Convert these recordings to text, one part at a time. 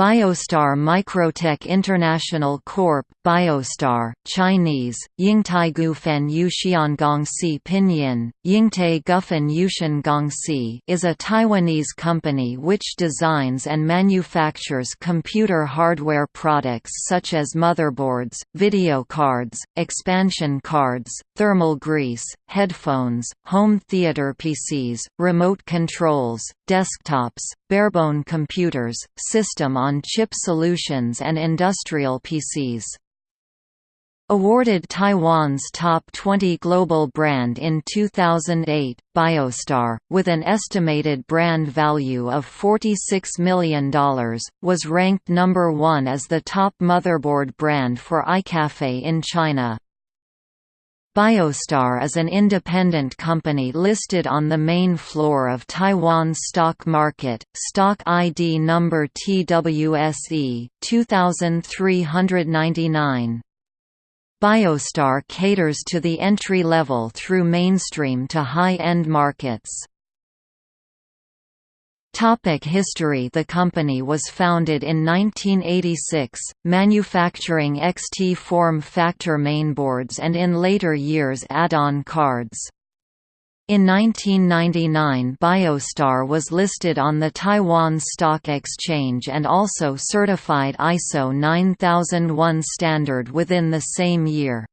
Biostar Microtech International Corp. Biostar, Chinese, Yingtai Gufen Yuxiangongsi Pinyin, Yingtai Gufen Yuxiangongsi is a Taiwanese company which designs and manufactures computer hardware products such as motherboards, video cards, expansion cards, thermal grease, headphones, home theater PCs, remote controls, desktops, barebone computers, system-on-chip solutions and industrial PCs. Awarded Taiwan's Top 20 Global Brand in 2008, Biostar, with an estimated brand value of $46 million, was ranked number one as the top motherboard brand for iCafe in China. Biostar is an independent company listed on the main floor of Taiwan stock market, stock ID number TWSE 2399. Biostar caters to the entry level through mainstream to high-end markets. Topic history The company was founded in 1986, manufacturing XT form factor mainboards and in later years add-on cards. In 1999 Biostar was listed on the Taiwan Stock Exchange and also certified ISO 9001 standard within the same year.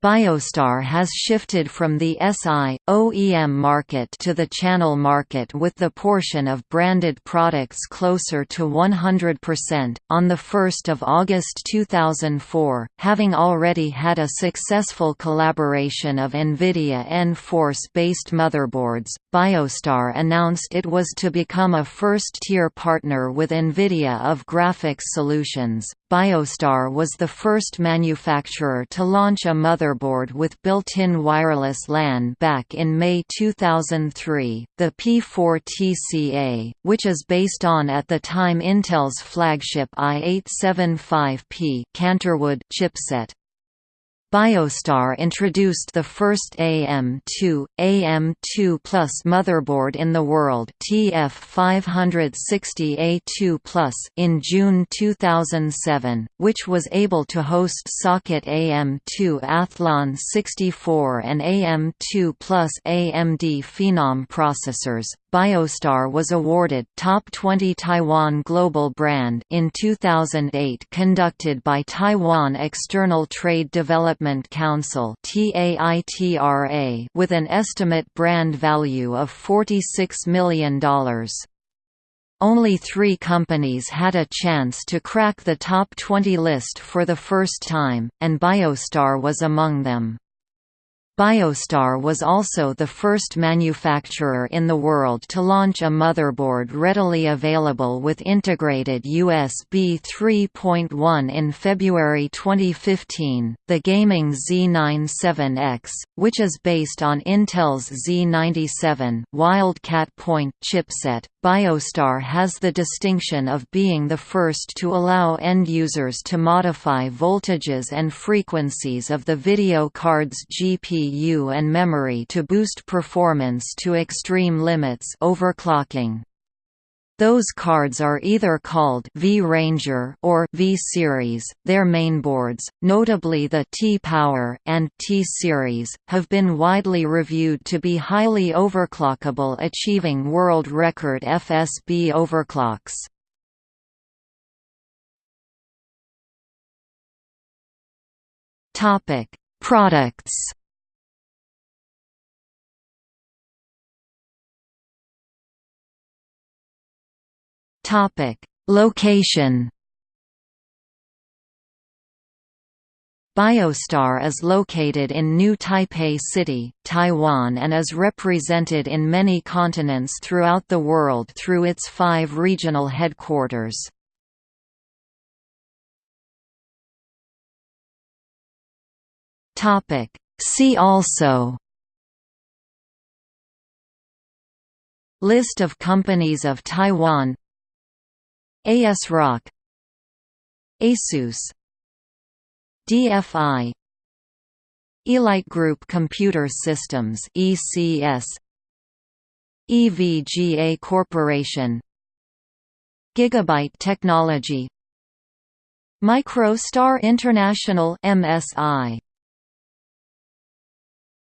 Biostar has shifted from the SI, OEM market to the channel market with the portion of branded products closer to 100%. On 1 August 2004, having already had a successful collaboration of NVIDIA nForce based motherboards, Biostar announced it was to become a first-tier partner with NVIDIA of graphics solutions. Biostar was the first manufacturer to launch a motherboard with built-in wireless LAN back in May 2003, the P4TCA, which is based on at the time Intel's flagship i875P Canterwood chipset. Biostar introduced the first AM2, AM2 Plus motherboard in the world TF560A2 in June 2007, which was able to host socket AM2 Athlon 64 and AM2 Plus AMD Phenom processors. Biostar was awarded Top 20 Taiwan Global Brand in 2008 conducted by Taiwan External Trade Development Council with an estimate brand value of $46 million. Only three companies had a chance to crack the top 20 list for the first time, and Biostar was among them. Biostar was also the first manufacturer in the world to launch a motherboard readily available with integrated USB 3.1 in February 2015, the gaming Z97X, which is based on Intel's Z97 Wildcat Point chipset. Biostar has the distinction of being the first to allow end users to modify voltages and frequencies of the video card's GPU CPU and memory to boost performance to extreme limits overclocking. Those cards are either called V-Ranger or V-Series. Their mainboards, notably the T-Power and T-Series, have been widely reviewed to be highly overclockable achieving world record FSB overclocks. Topic: Products Topic: Location. Biostar is located in New Taipei City, Taiwan and is represented in many continents throughout the world through its five regional headquarters. See also List of companies of Taiwan ASRock Asus DFI Elitegroup Computer Systems ECS EVGA Corporation Gigabyte Technology MicroStar International MSI